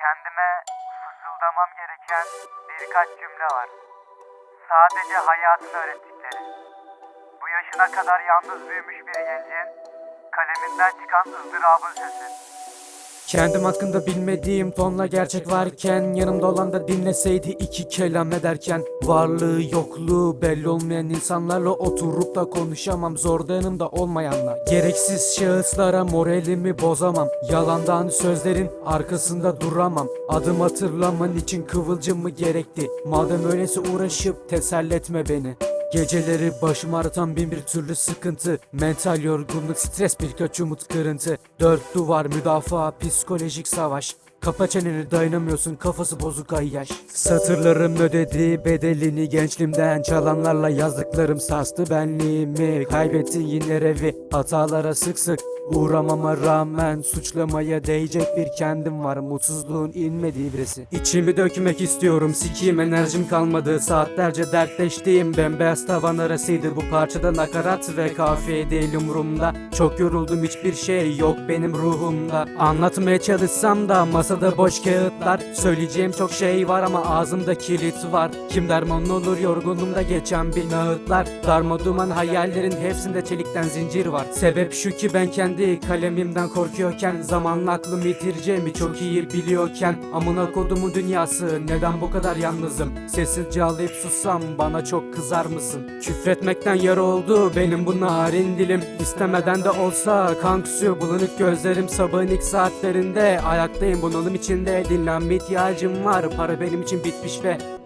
Kendime fısıldamam gereken birkaç cümle var. Sadece hayatın öğrettikleri. Bu yaşına kadar yalnız büyümüş bir gencin kaleminden çıkan ızdırabın sesi. Kendim hakkında bilmediğim tonla gerçek varken Yanımda olan da dinleseydi iki kelam ederken. Varlığı yokluğu belli olmayan insanlarla oturup da konuşamam Zorda yanımda olmayanla Gereksiz şahıslara moralimi bozamam Yalandan sözlerin arkasında duramam. Adım hatırlaman için kıvılcım mı gerekti. Madem öyleyse uğraşıp teselli etme beni Geceleri başım ağrıtan bin bir türlü sıkıntı. Mental yorgunluk, stres birkaç umut kırıntı. Dört duvar, müdafaa, psikolojik savaş. Kapa çeneni dayanamıyorsun kafası bozuk ay Satırlarım ödedi bedelini gençliğimden Çalanlarla yazdıklarım sarstı benliğimi. Kaybetti yine revi hatalara sık sık Uğramama rağmen suçlamaya değecek bir kendim var. Mutsuzluğun inmediği birisi. İçimi dökmek istiyorum. Sikiyim enerjim kalmadı. Saatlerce dertleştiğim bembeyaz tavan arasıydı. Bu parçada nakarat ve kafiye değil umurumda. Çok yoruldum hiçbir şey yok benim ruhumda. Anlatmaya çalışsam da masada boş kağıtlar. Söyleyeceğim çok şey var ama ağzımda kilit var. Kim derman olur yorgunluğumda geçen bir nağıtlar. Darma duman hayallerin hepsinde çelikten zincir var. Sebep şu ki ben kendi kalemimden korkuyorken Zamanla aklımı yitireceğimi çok iyi biliyorken Amına kodumun dünyası neden bu kadar yalnızım? Sessizce ağlayıp sussam bana çok kızar mısın? Küfretmekten yara oldu benim bu narin dilim. İstemeden de olsa kan kusuyor bulanık gözlerim Sabahın ilk saatlerinde. Ayaktayım bunalım içinde Dinlenme ihtiyacım var. Para benim için bitmiş ve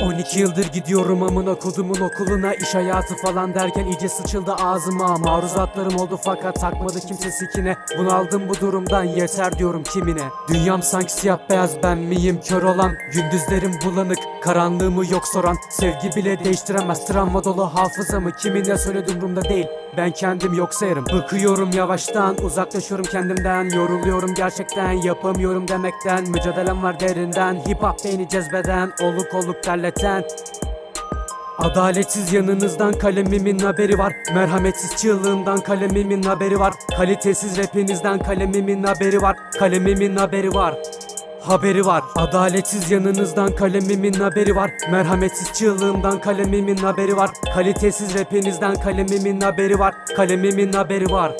12 yıldır gidiyorum amına kodumun okuluna. İş hayatı falan derken iyice sıçıldı ağzıma. Maruzatlarım oldu fakat takmadı kimse sikine. Bunaldım bu durumdan yeter diyorum kimine. Dünyam sanki siyah beyaz ben miyim kör olan? Gündüzlerim bulanık karanlığımı yok soran? Sevgi bile değiştiremez travma dolu hafızamı Kimine söyledi umurumda değil. Ben kendim yok sayarım. Bıkıyorum yavaştan uzaklaşıyorum kendimden. Yoruluyorum gerçekten yapamıyorum demekten. Mücadelem var derinden Hip hop beni cezbeden Oluk oluk terleten. Adaletsiz yanınızdan kalemimin haberi var. Merhametsiz çığlığımdan kalemimin haberi var. Kalitesiz rapinizden kalemimin haberi var. Kalemimin haberi var. Haberi var. Adaletsiz yanınızdan kalemimin haberi var. Merhametsiz çığlığımdan kalemimin haberi var. Kalitesiz rapinizden kalemimin haberi var. Kalemimin haberi var